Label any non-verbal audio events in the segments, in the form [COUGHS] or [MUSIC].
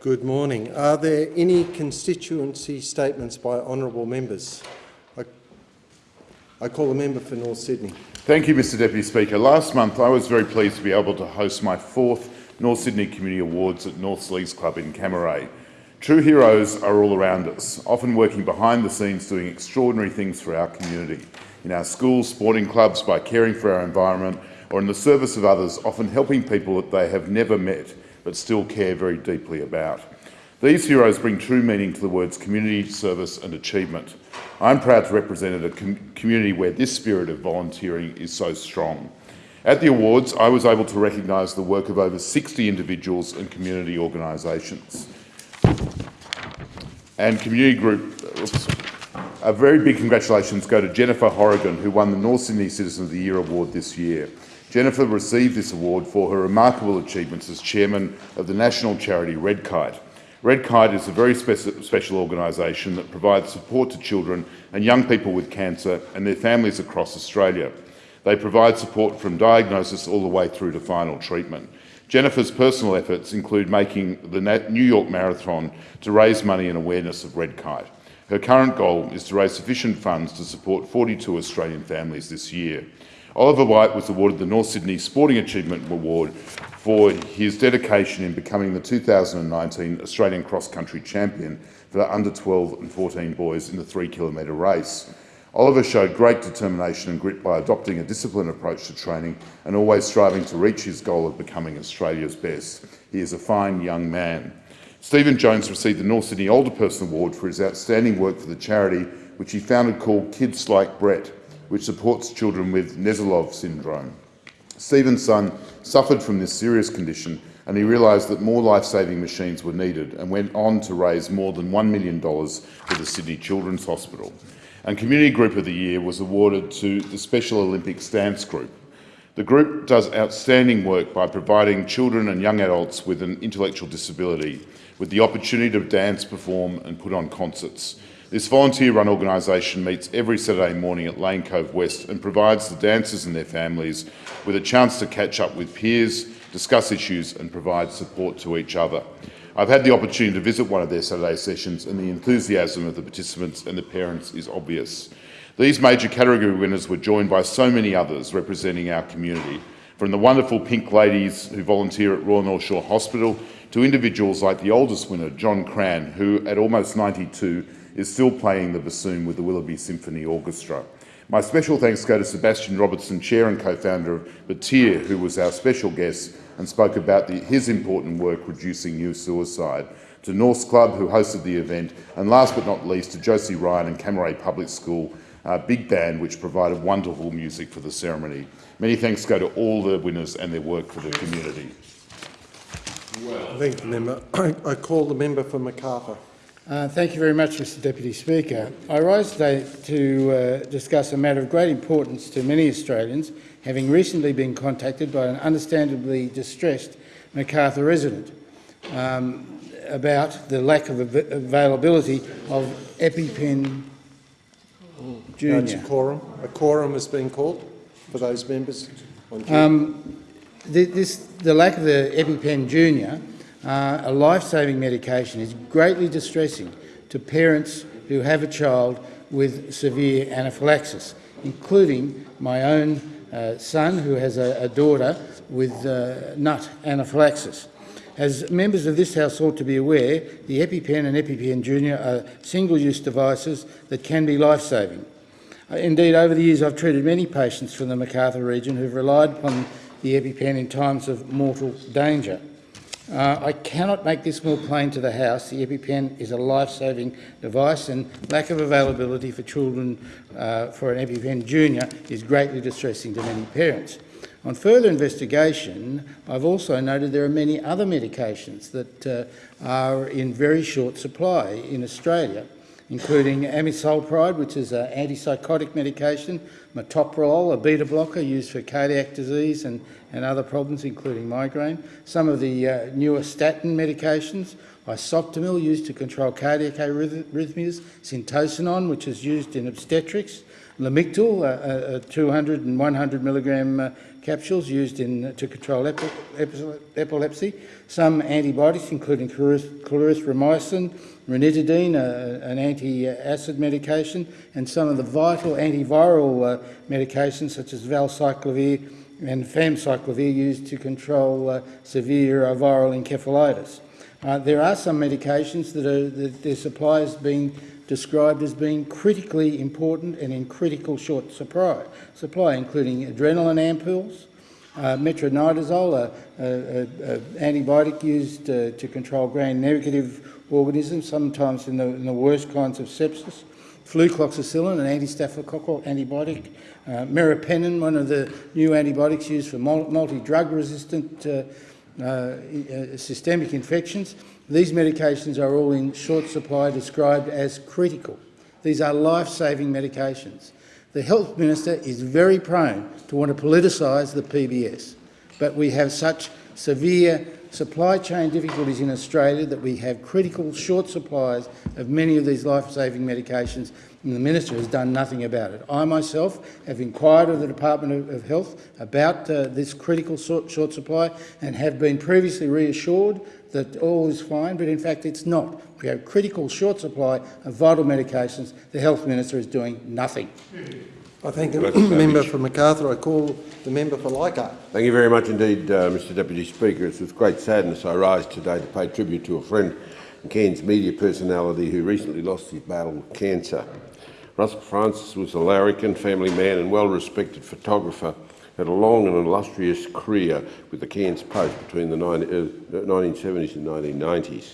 Good morning. Are there any constituency statements by honourable members? I, I call the member for North Sydney. Thank you, Mr Deputy Speaker. Last month I was very pleased to be able to host my fourth North Sydney Community Awards at North Leagues Club in Cammeray. True heroes are all around us, often working behind the scenes doing extraordinary things for our community, in our schools, sporting clubs, by caring for our environment, or in the service of others, often helping people that they have never met but still care very deeply about. These heroes bring true meaning to the words community, service and achievement. I'm proud to represent a com community where this spirit of volunteering is so strong. At the awards, I was able to recognise the work of over 60 individuals and community organisations and community group. Oops, a very big congratulations go to Jennifer Horrigan, who won the North Sydney Citizen of the Year award this year. Jennifer received this award for her remarkable achievements as chairman of the national charity Redkite. Red Kite is a very spe special organisation that provides support to children and young people with cancer and their families across Australia. They provide support from diagnosis all the way through to final treatment. Jennifer's personal efforts include making the New York Marathon to raise money and awareness of Redkite. Her current goal is to raise sufficient funds to support 42 Australian families this year. Oliver White was awarded the North Sydney Sporting Achievement Award for his dedication in becoming the 2019 Australian Cross Country Champion for the under 12 and 14 boys in the three kilometre race. Oliver showed great determination and grit by adopting a disciplined approach to training and always striving to reach his goal of becoming Australia's best. He is a fine young man. Stephen Jones received the North Sydney Older Person Award for his outstanding work for the charity which he founded called Kids Like Brett, which supports children with Nesilov syndrome. Stephen's son suffered from this serious condition and he realised that more life-saving machines were needed and went on to raise more than $1 million for the Sydney Children's Hospital and Community Group of the Year was awarded to the Special Olympics Dance Group. The group does outstanding work by providing children and young adults with an intellectual disability with the opportunity to dance, perform and put on concerts. This volunteer-run organisation meets every Saturday morning at Lane Cove West and provides the dancers and their families with a chance to catch up with peers, discuss issues and provide support to each other. I've had the opportunity to visit one of their Saturday sessions and the enthusiasm of the participants and the parents is obvious. These major category winners were joined by so many others representing our community, from the wonderful pink ladies who volunteer at Royal North Shore Hospital to individuals like the oldest winner, John Cran, who at almost 92 is still playing the bassoon with the Willoughby Symphony Orchestra. My special thanks go to Sebastian Robertson, chair and co-founder of Batyr, who was our special guest and spoke about the, his important work reducing youth suicide, to North's Club, who hosted the event, and last but not least to Josie Ryan and Cammeray Public School uh, Big Band, which provided wonderful music for the ceremony. Many thanks go to all the winners and their work for the community. Well. Thank you, member. I, [COUGHS] I call the member for Macarthur. Uh, thank you very much, Mr Deputy Speaker. I rise today to uh, discuss a matter of great importance to many Australians, having recently been contacted by an understandably distressed Macarthur resident um, about the lack of av availability of EpiPen Junior. No, a quorum. A quorum has been called for those members. Um, this, the lack of the EpiPen Junior, uh, a life-saving medication, is greatly distressing to parents who have a child with severe anaphylaxis, including my own uh, son who has a, a daughter with uh, nut anaphylaxis. As members of this House ought to be aware, the EpiPen and EpiPen Junior are single-use devices that can be life-saving. Uh, indeed, over the years I've treated many patients from the Macarthur region who've relied upon the EpiPen in times of mortal danger. Uh, I cannot make this more plain to the House. The EpiPen is a life-saving device and lack of availability for children uh, for an EpiPen Junior is greatly distressing to many parents. On further investigation, I've also noted there are many other medications that uh, are in very short supply in Australia, including amisulpride, which is an antipsychotic medication, metoprolol, a beta blocker used for cardiac disease and and other problems, including migraine. Some of the uh, newer statin medications, isoptamil, used to control cardiac arrhythmias, syntocinon, which is used in obstetrics, Lamictal, uh, uh, 200 and 100 milligram uh, capsules used in, to control epi epi epilepsy. Some antibiotics, including clarithromycin, ranitidine, uh, an anti-acid medication, and some of the vital antiviral uh, medications such as valcyclovir and famciclovir used to control uh, severe viral encephalitis. Uh, there are some medications that, are, that their supply is being described as being critically important and in critical short supply, supply including adrenaline ampoules, uh, metronidazole, an antibiotic used uh, to control gram-negative organisms, sometimes in the, in the, worst kinds of sepsis, flucloxacillin, an anti-staphylococcal antibiotic, uh, meropenem, one of the new antibiotics used for multi-drug resistant uh, Uh, uh, systemic infections, these medications are all in short supply described as critical. These are life-saving medications. The Health Minister is very prone to want to politicise the PBS, but we have such severe supply chain difficulties in Australia that we have critical short supplies of many of these life-saving medications and the Minister has done nothing about it. I myself have inquired of the Department of Health about uh, this critical short, supply and have been previously reassured that all is fine, but in fact it's not. We have critical short supply of vital medications. The Health Minister is doing nothing. I thank the member for Macarthur. I call the member for Leichhardt. Thank you very much indeed, uh, Mr Deputy Speaker. It's with great sadness I rise today to pay tribute to a friend and Cairns media personality who recently lost his battle with cancer. Russell Francis was a larrikin, family man and well-respected photographer had a long and illustrious career with the Cairns Post between the 1970s uh, and 1990s.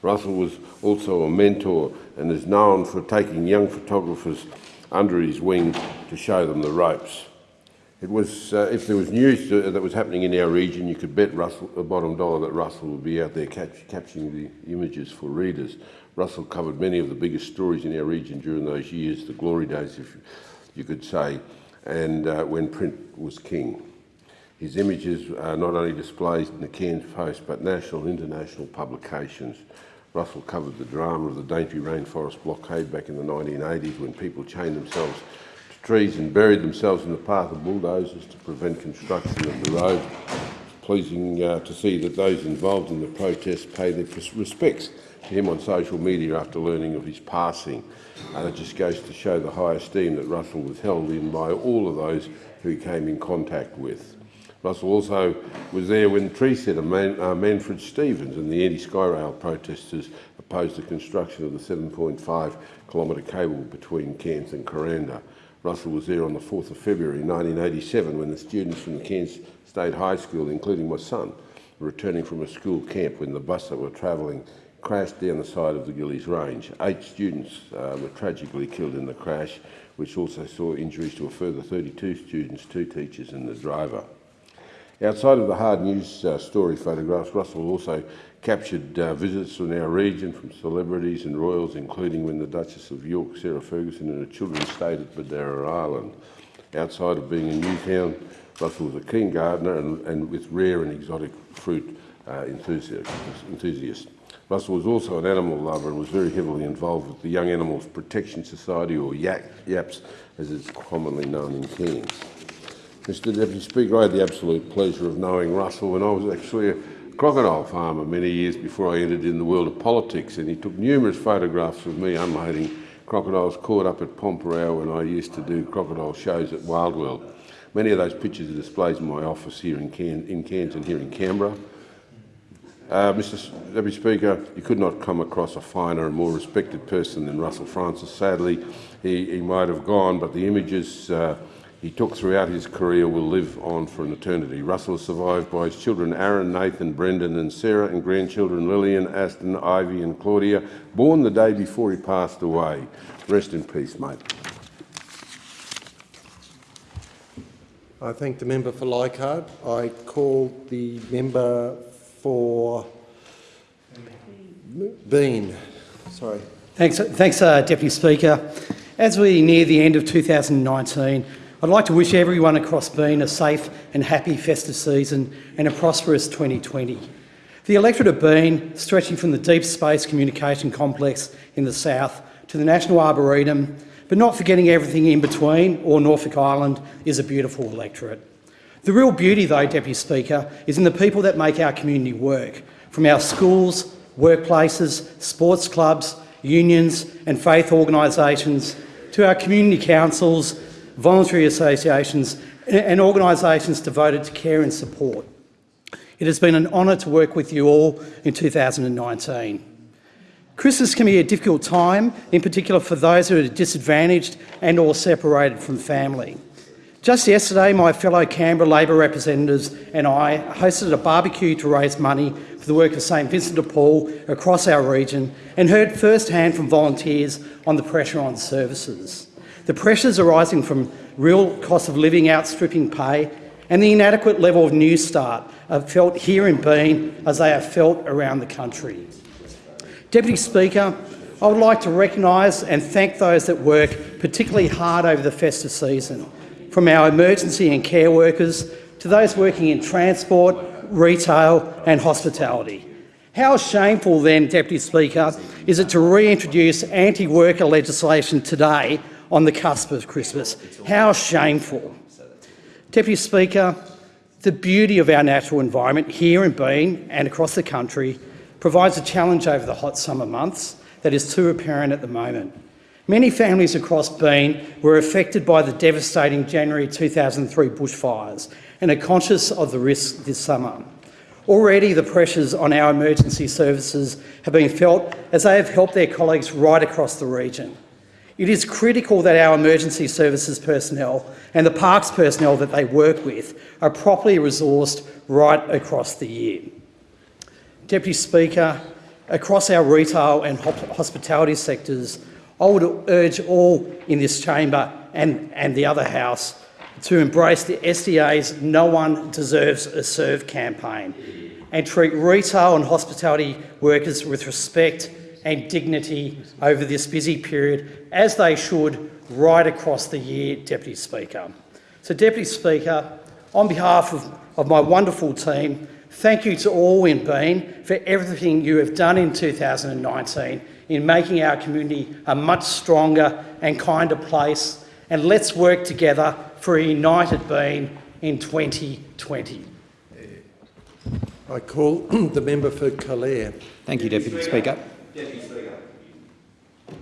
Russell was also a mentor and is known for taking young photographers under his wing to show them the ropes. It was, uh, if there was news to, that was happening in our region, you could bet Russell, a bottom dollar that Russell would be out there catch, capturing the images for readers. Russell covered many of the biggest stories in our region during those years, the glory days, if you could say, and uh, when print was king. His images are not only displayed in the Cairns Post but national and international publications. Russell covered the drama of the Daintree Rainforest blockade back in the 1980s when people chained themselves to trees and buried themselves in the path of bulldozers to prevent construction of the road. It's pleasing uh, to see that those involved in the protests pay their respects to him on social media after learning of his passing. And it just goes to show the high esteem that Russell was held in by all of those who he came in contact with. Russell also was there when tree setter Man, uh, Manfred Stevens and the anti-Skyrail protesters opposed the construction of the 7.5 kilometre cable between Cairns and Kuranda. Russell was there on the 4th of February 1987 when the students from the Cairns State High School, including my son, were returning from a school camp when the bus that were travelling crashed down the side of the Gillies Range. Eight students uh, were tragically killed in the crash, which also saw injuries to a further 32 students, two teachers and the driver. Outside of the hard news uh, story photographs, Russell also captured uh, visits from our region from celebrities and royals, including when the Duchess of York, Sarah Ferguson, and her children stayed at Bedarra Island. Outside of being a Newtown, Russell was a keen gardener and, and with rare and exotic fruit uh, enthusiast. enthusiast. Russell was also an animal lover and was very heavily involved with the Young Animals Protection Society, or YAPS, as it's commonly known in Cairns. Mr Deputy Speaker, I had the absolute pleasure of knowing Russell when I was actually a crocodile farmer many years before I entered in the world of politics, and he took numerous photographs of me unloading crocodiles caught up at Pormpuraaw when I used to do crocodile shows at Wild World. Many of those pictures are displayed in my office here in, Cairns, in Cairns and here in Canberra. Uh, Mr Deputy Speaker, you could not come across a finer and more respected person than Russell Francis. Sadly, he, he might have gone, but the images uh, he took throughout his career will live on for an eternity. Russell is survived by his children Aaron, Nathan, Brendan and Sarah, and grandchildren Lillian, Aston, Ivy and Claudia, born the day before he passed away. Rest in peace, mate. I thank the member for Leichhardt. I call the member for Bean. Sorry. Thanks, thanks uh, Deputy Speaker. As we near the end of 2019, I'd like to wish everyone across Bean a safe and happy festive season and a prosperous 2020. The electorate of Bean, stretching from the Deep Space Communication Complex in the south to the National Arboretum, but not forgetting everything in between, or Norfolk Island, is a beautiful electorate. The real beauty, though, Deputy Speaker, is in the people that make our community work, from our schools, workplaces, sports clubs, unions and faith organisations, to our community councils, voluntary associations and organisations devoted to care and support. It has been an honour to work with you all in 2019. Christmas can be a difficult time, in particular for those who are disadvantaged and or separated from family. Just yesterday, my fellow Canberra Labor representatives and I hosted a barbecue to raise money for the work of St Vincent de Paul across our region and heard firsthand from volunteers on the pressure on services. The pressures arising from real cost of living outstripping pay and the inadequate level of Newstart are felt here in Bean as they are felt around the country. Deputy Speaker, I would like to recognise and thank those that work particularly hard over the festive season, from our emergency and care workers to those working in transport, retail and hospitality. How shameful then, Deputy Speaker, is it to reintroduce anti-worker legislation today on the cusp of Christmas? How shameful. Deputy Speaker, the beauty of our natural environment here in Bean and across the country provides a challenge over the hot summer months that is too apparent at the moment. Many families across Bean were affected by the devastating January 2003 bushfires and are conscious of the risks this summer. Already the pressures on our emergency services have been felt as they have helped their colleagues right across the region. It is critical that our emergency services personnel and the parks personnel that they work with are properly resourced right across the year. Deputy Speaker, across our retail and hospitality sectors, I would urge all in this chamber and, and the other House to embrace the SDA's No One Deserves a Serve campaign and treat retail and hospitality workers with respect and dignity over this busy period, as they should right across the year, Deputy Speaker. So, Deputy Speaker, on behalf of, of my wonderful team, thank you to all in Bean for everything you have done in 2019 in making our community a much stronger and kinder place. And let's work together for a united Bean in 2020. I call [CLEARS THROAT] the member for Calare. Thank you, Deputy Speaker.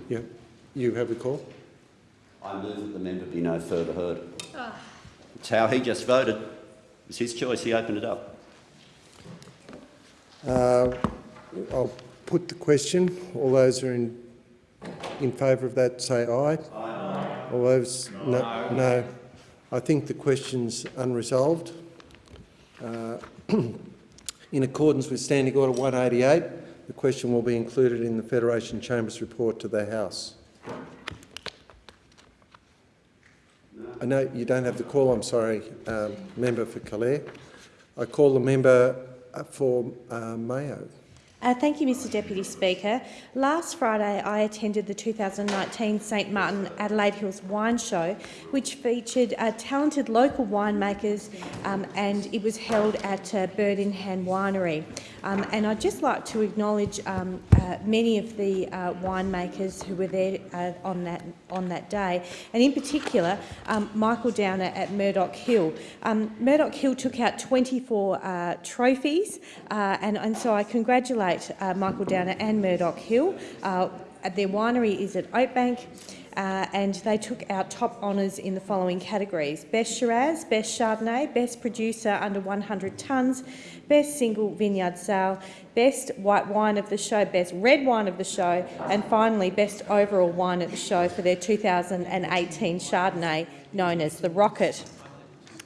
Yeah, you have the call? I move that the member be no further heard. It's how he just voted. It's his choice. He opened it up. Uh, I'll put the question. All those who are in, in favour of that say aye. Aye. All those no. no. no. I think the question's unresolved. Uh, [CLEARS THROAT] in accordance with Standing Order 188, the question will be included in the Federation Chamber's report to the House. I know you don't have the call, I'm sorry, um, member for Calare. I call the member for uh, Mayo. Uh, thank you, Mr Deputy Speaker. Last Friday I attended the 2019 St Martin Adelaide Hills Wine Show, which featured uh, talented local winemakers um, and it was held at uh, Bird in Hand Winery. Um, and I'd just like to acknowledge um, uh, many of the uh, winemakers who were there uh, on, that, on that day, and in particular um, Michael Downer at Murdoch Hill. Um, Murdoch Hill took out 24 trophies and, and so I congratulate uh, Michael Downer and Murdoch Hill. Uh, their winery is at Oakbank. Uh, and they took out top honours in the following categories. Best Shiraz, Best Chardonnay, Best Producer under 100 tonnes, Best Single Vineyard Sale, Best White Wine of the Show, Best Red Wine of the Show, and finally Best Overall Wine of the Show for their 2018 Chardonnay known as the Rocket.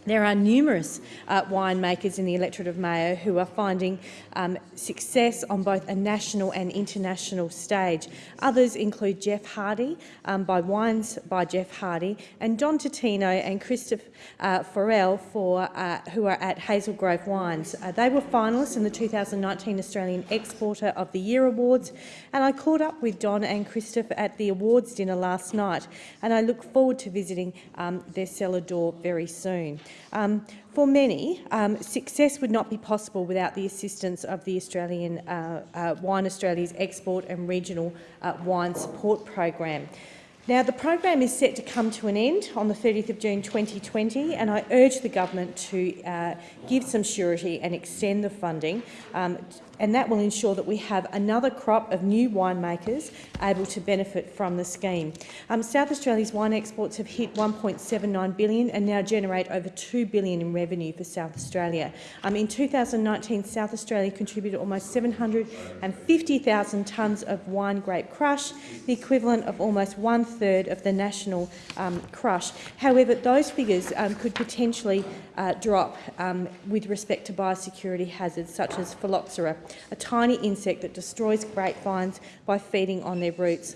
There are numerous uh, winemakers in the electorate of Mayo who are finding um, success on both a national and international stage. Others include Geoff Hardy um, by Wines by Geoff Hardy and Don Totino and Christoph uh, for, uh, who are at Hazel Grove Wines. Uh, they were finalists in the 2019 Australian Exporter of the Year Awards and I caught up with Don and Christoph at the awards dinner last night and I look forward to visiting um, their cellar door very soon. Um, for many, um, success would not be possible without the assistance of the Australian uh, uh, Wine Australia's Export and Regional uh, Wine Support Program. Now, the program is set to come to an end on the 30th of June 2020 and I urge the government to uh, give some surety and extend the funding um, and that will ensure that we have another crop of new winemakers able to benefit from the scheme. Um, South Australia's wine exports have hit 1.79 billion and now generate over 2 billion in revenue for South Australia. Um, in 2019, South Australia contributed almost 750,000 tonnes of wine grape crush, the equivalent of almost one-third of the national um, crush. However, those figures um, could potentially uh, drop um, with respect to biosecurity hazards such as phylloxera, a tiny insect that destroys grapevines by feeding on their roots.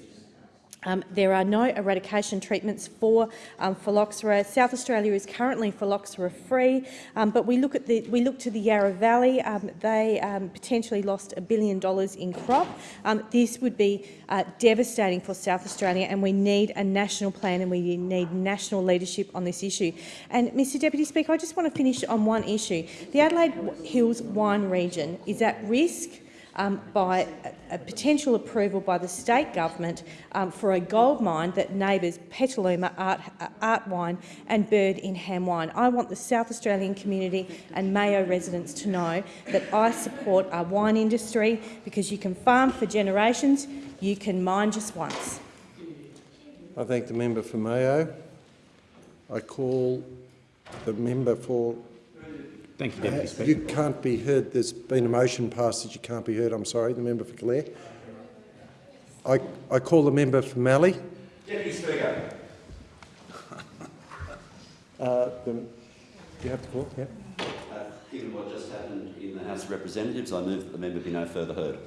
Um, there are no eradication treatments for um, phylloxera. South Australia is currently phylloxera-free, um, but we look at the we look to the Yarra Valley. Um, they um, potentially lost a billion dollars in crop. Um, this would be uh, devastating for South Australia, and we need a national plan and we need national leadership on this issue. And, Mr Deputy Speaker, I just want to finish on one issue. The Adelaide Hills wine region is at risk um, by a, a potential approval by the state government um, for a gold mine that neighbours Petaluma Art, uh, Art Wine and Bird in Hand Wine. I want the South Australian community and Mayo residents to know that I support our wine industry because you can farm for generations, you can mine just once. I thank the member for Mayo. I call the member for Thank you, Deputy Speaker. You can't be heard. There's been a motion passed that you can't be heard. I'm sorry. The member for Clare. I, I call the member for Mallee. Deputy Speaker. [LAUGHS] Uh, the, do you have to call? Yeah. Uh, given what just happened in the House of Representatives, I move that the member be no further heard.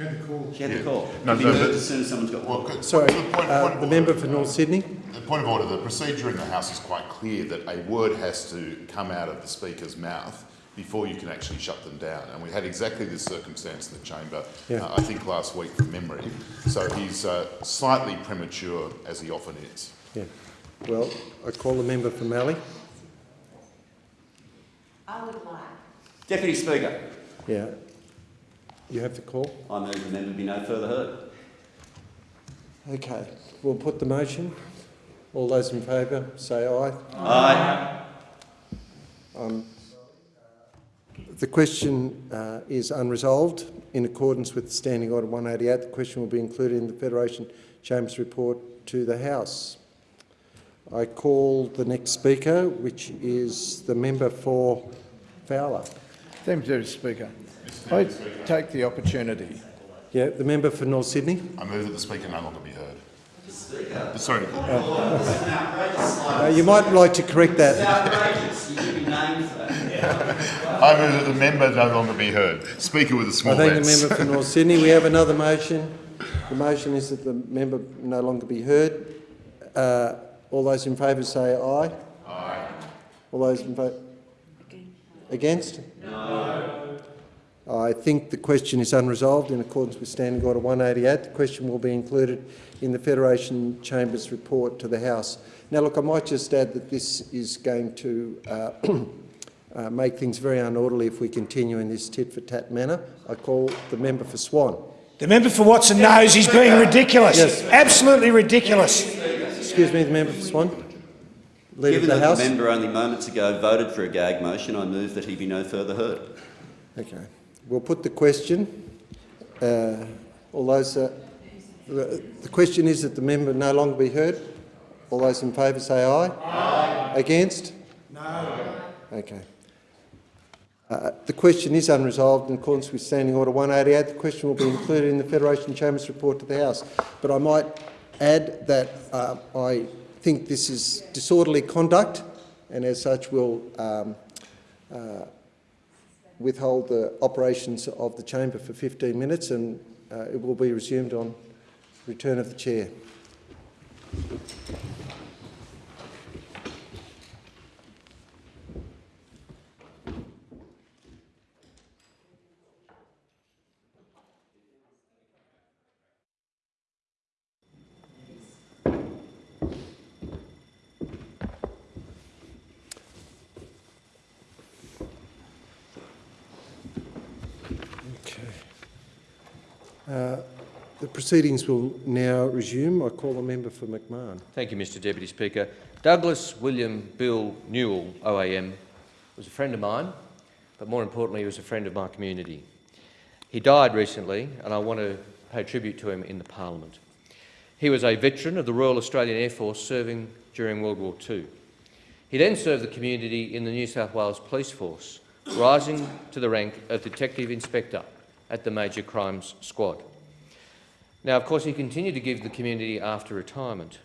She had the call. She had the call. No, Be no, moved as soon as someone's got one. Well. Sorry, the uh, the member for North Sydney. The point of order, the procedure in the House is quite clear that a word has to come out of the Speaker's mouth before you can actually shut them down. And we had exactly this circumstance in the chamber, Yeah. uh, I think last week from memory. So he's uh, slightly premature, as he often is. Yeah. Well, I call the member for Mallee. I would like. Deputy Speaker. Yeah. You have to call. I move the member be no further heard. Okay. We'll put the motion. All those in favour, say aye. Aye. Um, the question uh, is unresolved. In accordance with Standing Order 188, the question will be included in the Federation Chambers report to the House. I call the next speaker, which is the member for Fowler. Thank you, Mr Speaker. I take the opportunity. Yeah, the member for North Sydney. I move that the Speaker no longer be heard. Sorry, Uh, you might like to correct that. [LAUGHS] Outrageous. You should be named for that. I move that the member no longer be heard. Speaker with a I small I thank the member for North Sydney. We have another motion. The motion is that the member no longer be heard. Uh, all those in favour say aye. Aye. All those in favour? Against? No. I think the question is unresolved in accordance with Standing Order 188. The question will be included in the Federation Chambers report to the House. Now, look, I might just add that this is going to uh, [CLEARS THROAT] uh, make things very unorderly if we continue in this tit-for-tat manner. I call the member for Swan. The member for Watson knows he's being ridiculous. Yes. Absolutely ridiculous. Excuse me, the member for Swan. Leader of Given the that House. the member only moments ago voted for a gag motion, I move that he be no further heard. Okay. We'll put the question. Uh, all those. Uh, the, the question is that the member no longer be heard. All those in favour say aye. Aye. Against? No. Okay. Uh, the question is unresolved in accordance with Standing Order 188. The question will be included in the Federation Chambers report to the House. But I might add that uh, I think this is disorderly conduct, and as such will um, uh, withhold the operations of the chamber for 15 minutes, and uh, it will be resumed on return of the chair. Uh, The proceedings will now resume. I call the member for McMahon. Thank you, Mr Deputy Speaker. Douglas William Bill Newell, OAM, was a friend of mine, but more importantly, he was a friend of my community. He died recently, and I want to pay tribute to him in the Parliament. He was a veteran of the Royal Australian Air Force serving during World War II. He then served the community in the New South Wales Police Force, rising to the rank of Detective Inspector at the Major Crimes Squad. Now, of course, he continued to give the community after retirement.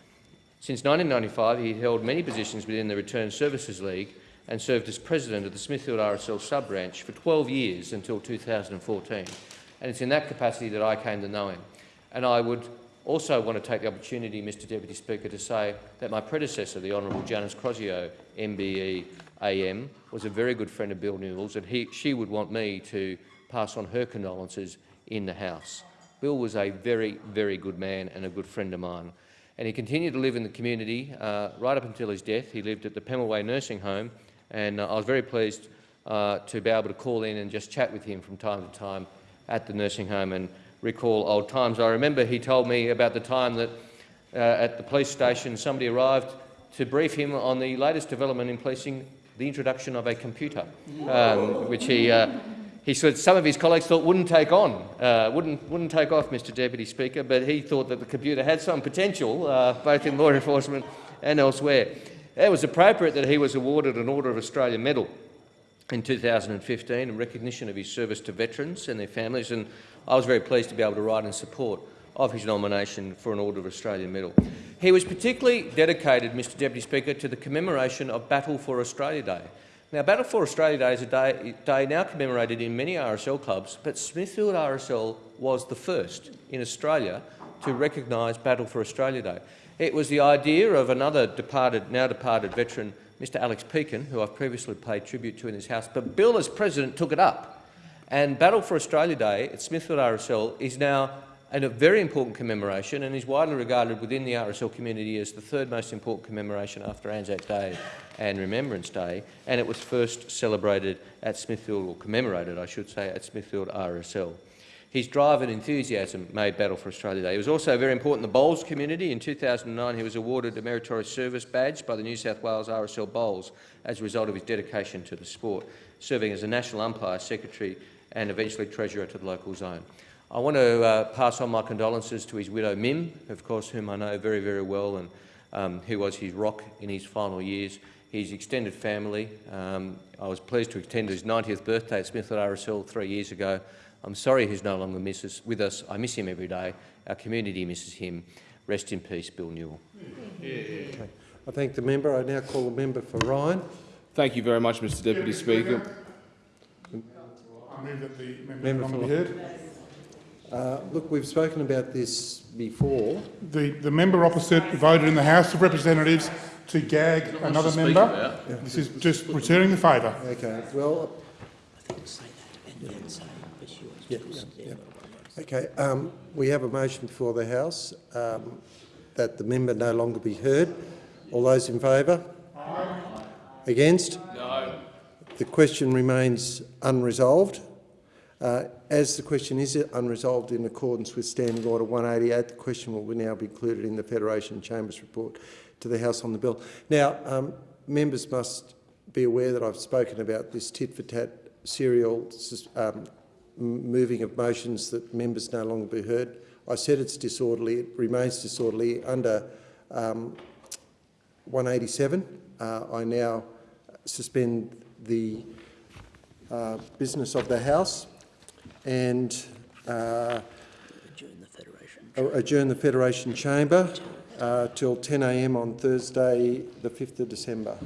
Since 1995, he held many positions within the Return Services League and served as president of the Smithfield RSL sub-branch for 12 years until 2014. And it's in that capacity that I came to know him. And I would also want to take the opportunity, Mr Deputy Speaker, to say that my predecessor, the Honourable Janice Crosio, MBE AM, was a very good friend of Bill Newell's, and he, she would want me to pass on her condolences in the House. Bill was a very, very good man and a good friend of mine. And he continued to live in the community uh, right up until his death. He lived at the Pemulwuy Nursing Home, and uh, I was very pleased uh, to be able to call in and just chat with him from time to time at the nursing home and recall old times. I remember he told me about the time that uh, at the police station somebody arrived to brief him on the latest development in policing, the introduction of a computer, um, which he uh, he said some of his colleagues thought wouldn't take on, uh, wouldn't, wouldn't take off, Mr Deputy Speaker, but he thought that the computer had some potential, uh, both in law [LAUGHS] enforcement and elsewhere. It was appropriate that he was awarded an Order of Australia Medal in 2015 in recognition of his service to veterans and their families, and I was very pleased to be able to write in support of his nomination for an Order of Australia Medal. He was particularly dedicated, Mr Deputy Speaker, to the commemoration of Battle for Australia Day. Now, Battle for Australia Day is a day, day, now commemorated in many RSL clubs, but Smithfield RSL was the first in Australia to recognise Battle for Australia Day. It was the idea of another departed, now departed veteran, Mr Alex Pekin, who I've previously paid tribute to in this House, but Bill as President took it up. And Battle for Australia Day at Smithfield RSL is now and a very important commemoration and is widely regarded within the RSL community as the third most important commemoration after Anzac Day and Remembrance Day, and it was first celebrated at Smithfield, or commemorated, I should say, at Smithfield RSL. His drive and enthusiasm made Battle for Australia Day. He was also very important in the bowls community. In 2009, he was awarded a Meritorious Service Badge by the New South Wales RSL Bowls as a result of his dedication to the sport, serving as a National Umpire, Secretary and eventually Treasurer to the local zone. I want to uh, pass on my condolences to his widow Mim, of course, whom I know very, very well and um, who was his rock in his final years. His extended family. Um, I was pleased to attend his 90th birthday at Smithfield RSL three years ago. I'm sorry he's no longer misses, with us. I miss him every day. Our community misses him. Rest in peace, Bill Newell. Okay. I thank the member. I now call the member for Ryan. Thank you very much, Mr Deputy Speaker. I move that the member, Member member be for- heard. Uh, look, we've spoken about this before. The, the member opposite voted in the House of Representatives to gag another member. This is just returning the favour. Okay, well... Yeah, yeah, yeah. Okay, um, we have a motion before the House um, that the member no longer be heard. All those in favour? Against? No. The question remains unresolved. Uh, as the question is unresolved in accordance with Standing Order 188, the question will now be included in the Federation Chambers report to the House on the bill. Now, um, members must be aware that I've spoken about this tit-for-tat serial um, moving of motions that members no longer be heard. I said it's disorderly. It remains disorderly under um, 187. Uh, I now suspend the uh, business of the House and uh, adjourn, the adjourn, the Federation Chamber uh, till 10am on Thursday the 5th of December.